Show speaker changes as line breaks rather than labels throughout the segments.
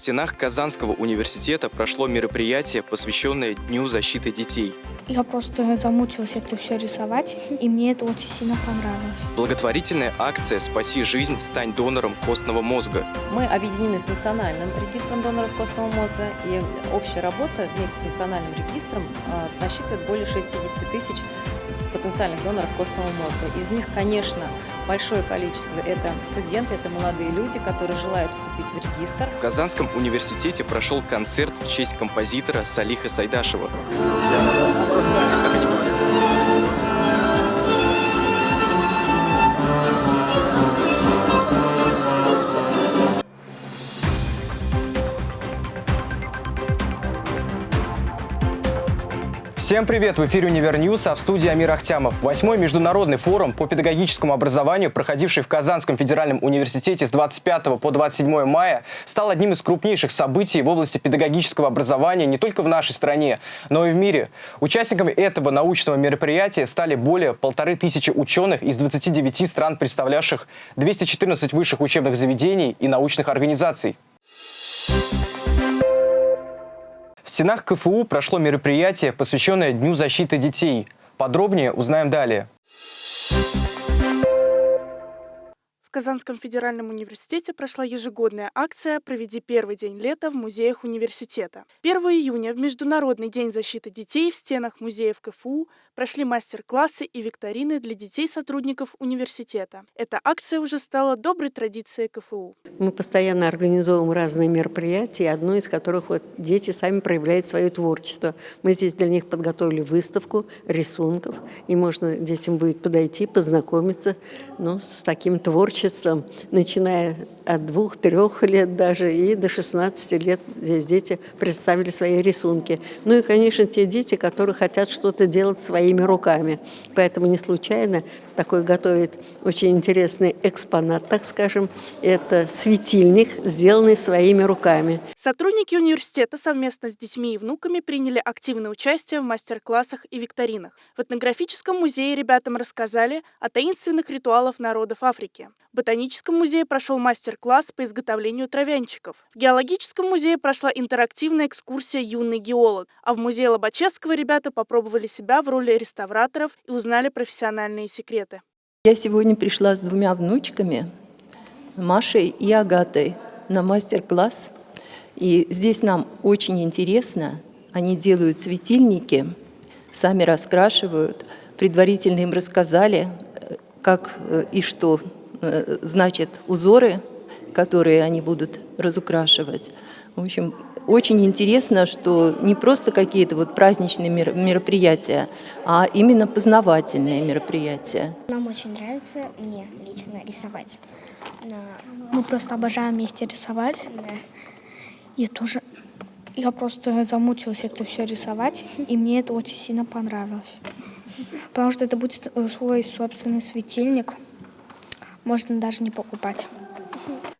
стенах Казанского университета прошло мероприятие, посвященное Дню защиты детей.
Я просто замучилась это все рисовать, и мне это очень сильно понравилось.
Благотворительная акция «Спаси жизнь, стань донором костного мозга».
Мы объединены с Национальным регистром доноров костного мозга, и общая работа вместе с Национальным регистром а, насчитывает более 60 тысяч потенциальных доноров костного мозга. Из них, конечно, большое количество – это студенты, это молодые люди, которые желают вступить в регистр.
В Казанском университете прошел концерт в честь композитора Салиха Сайдашева. Всем привет! В эфире «Универ News», а в студии Амир Ахтямов. Восьмой международный форум по педагогическому образованию, проходивший в Казанском федеральном университете с 25 по 27 мая, стал одним из крупнейших событий в области педагогического образования не только в нашей стране, но и в мире. Участниками этого научного мероприятия стали более полторы тысячи ученых из 29 стран, представлявших 214 высших учебных заведений и научных организаций. Стенах КФУ прошло мероприятие, посвященное Дню защиты детей. Подробнее узнаем далее.
В Казанском федеральном университете прошла ежегодная акция «Проведи первый день лета в музеях университета». 1 июня в Международный день защиты детей в стенах музеев КФУ прошли мастер-классы и викторины для детей-сотрудников университета. Эта акция уже стала доброй традицией КФУ.
Мы постоянно организовываем разные мероприятия, одно из которых вот дети сами проявляют свое творчество. Мы здесь для них подготовили выставку рисунков, и можно детям будет подойти, познакомиться ну, с таким творчеством творчеством, начиная от двух-трех лет даже и до 16 лет здесь дети представили свои рисунки. Ну и, конечно, те дети, которые хотят что-то делать своими руками. Поэтому не случайно такой готовит очень интересный экспонат, так скажем. Это светильник, сделанный своими руками.
Сотрудники университета совместно с детьми и внуками приняли активное участие в мастер-классах и викторинах. В этнографическом музее ребятам рассказали о таинственных ритуалах народов Африки. В Ботаническом музее прошел мастер-класс по изготовлению травянчиков. В Геологическом музее прошла интерактивная экскурсия «Юный геолог», а в музее Лобачевского ребята попробовали себя в роли реставраторов и узнали профессиональные секреты.
Я сегодня пришла с двумя внучками, Машей и Агатой, на мастер-класс. И здесь нам очень интересно. Они делают светильники, сами раскрашивают. Предварительно им рассказали, э, как э, и что значит узоры, которые они будут разукрашивать. В общем, очень интересно, что не просто какие-то вот праздничные мероприятия, а именно познавательные мероприятия.
Нам очень нравится, мне лично, рисовать.
Мы просто обожаем вместе рисовать.
Да.
Я тоже я просто замучилась это все рисовать, и мне это очень сильно понравилось. Потому что это будет свой собственный светильник можно даже не покупать.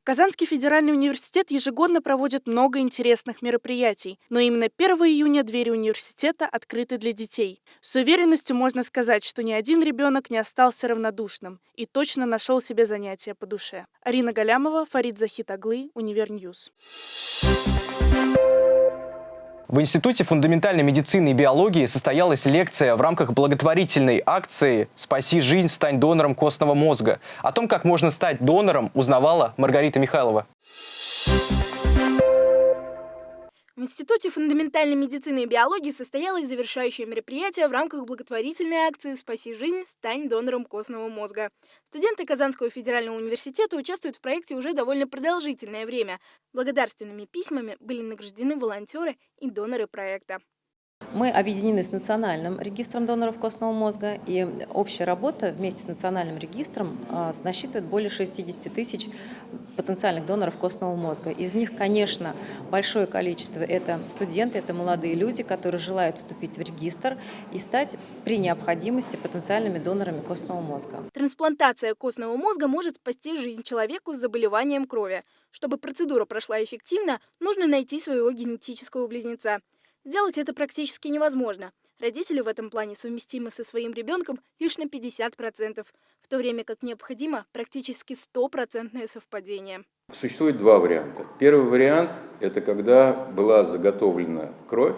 Казанский федеральный университет ежегодно проводит много интересных мероприятий, но именно 1 июня двери университета открыты для детей. С уверенностью можно сказать, что ни один ребенок не остался равнодушным и точно нашел себе занятие по душе. Арина Галямова, Фарид Захит Аглы, Универ News.
В Институте фундаментальной медицины и биологии состоялась лекция в рамках благотворительной акции «Спаси жизнь, стань донором костного мозга». О том, как можно стать донором, узнавала Маргарита Михайлова.
В Институте фундаментальной медицины и биологии состоялось завершающее мероприятие в рамках благотворительной акции «Спаси жизнь, стань донором костного мозга». Студенты Казанского федерального университета участвуют в проекте уже довольно продолжительное время. Благодарственными письмами были награждены волонтеры и доноры проекта.
Мы объединены с Национальным регистром доноров костного мозга, и общая работа вместе с Национальным регистром а, насчитывает более 60 тысяч потенциальных доноров костного мозга. Из них, конечно, большое количество – это студенты, это молодые люди, которые желают вступить в регистр и стать при необходимости потенциальными донорами костного мозга.
Трансплантация костного мозга может спасти жизнь человеку с заболеванием крови. Чтобы процедура прошла эффективно, нужно найти своего генетического близнеца. Сделать это практически невозможно. Родители в этом плане совместимы со своим ребенком лишь на 50%, в то время как необходимо практически стопроцентное совпадение.
Существует два варианта. Первый вариант – это когда была заготовлена кровь,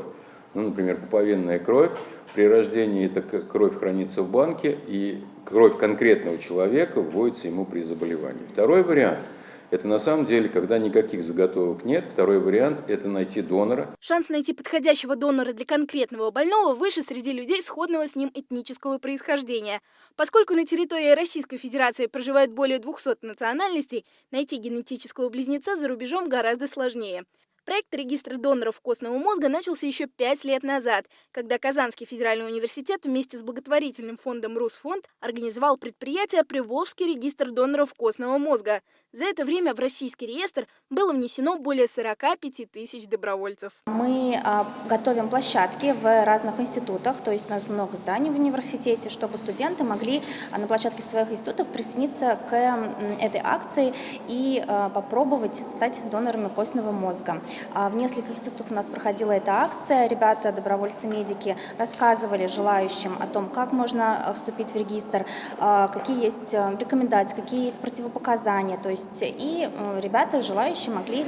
ну, например, пуповинная кровь, при рождении эта кровь хранится в банке, и кровь конкретного человека вводится ему при заболевании. Второй вариант – это на самом деле, когда никаких заготовок нет. Второй вариант – это найти донора.
Шанс найти подходящего донора для конкретного больного выше среди людей сходного с ним этнического происхождения. Поскольку на территории Российской Федерации проживает более 200 национальностей, найти генетического близнеца за рубежом гораздо сложнее. Проект регистра доноров костного мозга начался еще пять лет назад, когда Казанский федеральный университет вместе с благотворительным фондом «Русфонд» организовал предприятие «Приволжский регистр доноров костного мозга». За это время в российский реестр было внесено более 45 тысяч добровольцев.
Мы а, готовим площадки в разных институтах, то есть у нас много зданий в университете, чтобы студенты могли а, на площадке своих институтов присоединиться к этой акции и а, попробовать стать донорами костного мозга. А, в нескольких институтах у нас проходила эта акция. Ребята, добровольцы-медики, рассказывали желающим о том, как можно э, вступить в регистр, а, какие есть э, рекомендации, какие есть противопоказания. То есть и э, ребята, желающие, могли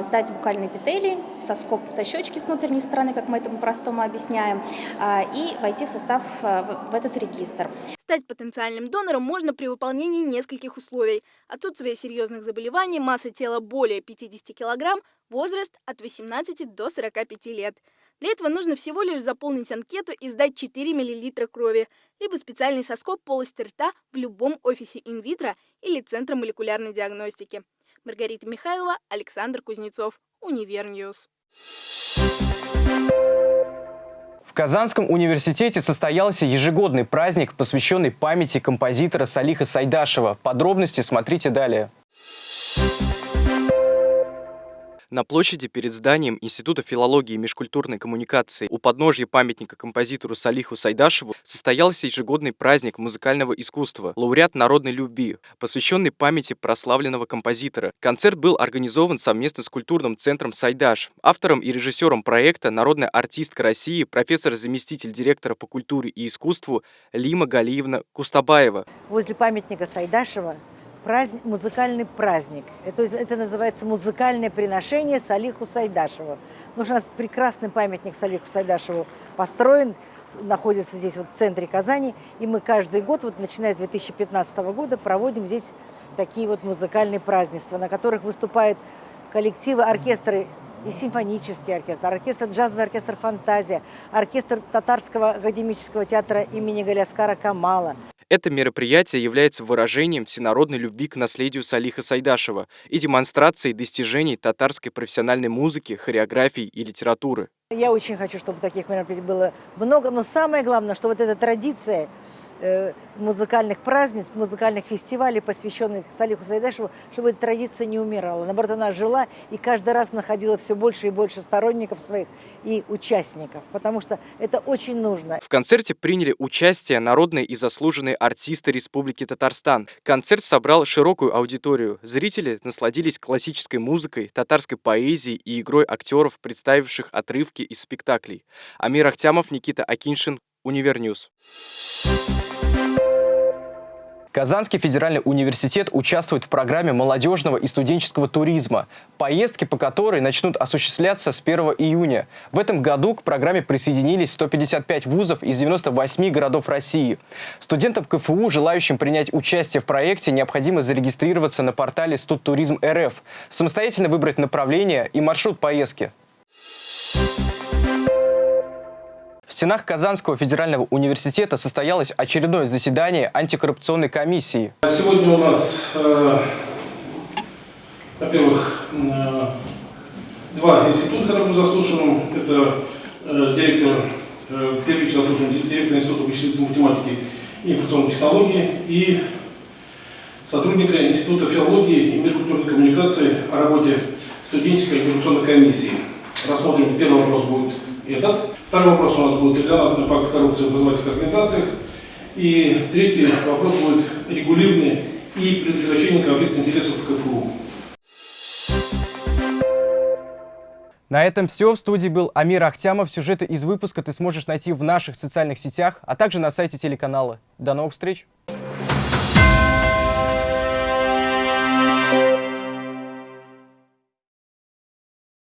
сдать букальные эпителий, соскоб со щечки с внутренней стороны, как мы это по-простому объясняем, а, и войти в состав в этот регистр.
Стать потенциальным донором можно при выполнении нескольких условий. Отсутствие серьезных заболеваний, масса тела более 50 кг, возраст от 18 до 45 лет. Для этого нужно всего лишь заполнить анкету и сдать 4 мл крови, либо специальный соскоб полости рта в любом офисе Инвитро или Центра молекулярной диагностики. Маргарита Михайлова, Александр Кузнецов, Универ News.
В Казанском университете состоялся ежегодный праздник, посвященный памяти композитора Салиха Сайдашева. Подробности смотрите далее.
На площади перед зданием Института филологии и межкультурной коммуникации у подножья памятника композитору Салиху Сайдашеву состоялся ежегодный праздник музыкального искусства «Лауреат народной любви», посвященный памяти прославленного композитора. Концерт был организован совместно с культурным центром «Сайдаш». Автором и режиссером проекта народная артистка России, профессор-заместитель директора по культуре и искусству Лима Галиевна Кустабаева.
Возле памятника Сайдашева праздник, музыкальный праздник. Это, это называется музыкальное приношение Салиху Сайдашеву. Потому у нас прекрасный памятник Салиху Сайдашеву построен, находится здесь вот в центре Казани. И мы каждый год, вот начиная с 2015 года, проводим здесь такие вот музыкальные празднества, на которых выступают коллективы, оркестры и симфонический оркестр, оркестр джазовый оркестр «Фантазия», оркестр Татарского академического театра имени Галяскара Камала.
Это мероприятие является выражением всенародной любви к наследию Салиха Сайдашева и демонстрацией достижений татарской профессиональной музыки, хореографии и литературы.
Я очень хочу, чтобы таких мероприятий было много, но самое главное, что вот эта традиция музыкальных празднеств, музыкальных фестивалей, посвященных Салиху Сайдашеву, чтобы эта традиция не умирала. Наоборот, она жила и каждый раз находила все больше и больше сторонников своих и участников, потому что это очень нужно.
В концерте приняли участие народные и заслуженные артисты Республики Татарстан. Концерт собрал широкую аудиторию. Зрители насладились классической музыкой, татарской поэзией и игрой актеров, представивших отрывки из спектаклей. Амир Ахтямов, Никита Акиншин, Универ News.
Казанский федеральный университет участвует в программе молодежного и студенческого туризма, поездки по которой начнут осуществляться с 1 июня. В этом году к программе присоединились 155 вузов из 98 городов России. Студентам КФУ, желающим принять участие в проекте, необходимо зарегистрироваться на портале Студтуризм РФ, самостоятельно выбрать направление и маршрут поездки. Стенах Казанского федерального университета состоялось очередное заседание антикоррупционной комиссии.
Сегодня у нас, э, во-первых, э, два института, которые мы заслушиваем. Это э, директор, э, заслушиваем директор Института вычислительной математики и информационной технологии и сотрудника Института филологии и межкультурной коммуникации о работе студенческой антикоррупционной комиссии. Рассмотрим, первый вопрос будет этот. Второй вопрос у нас будет резонансный факт коррупции в образовательных организациях. И третий вопрос будет регулирование и предотвращение конфликта интересов в КФУ.
На этом все. В студии был Амир Ахтямов. Сюжеты из выпуска ты сможешь найти в наших социальных сетях, а также на сайте телеканала. До новых встреч!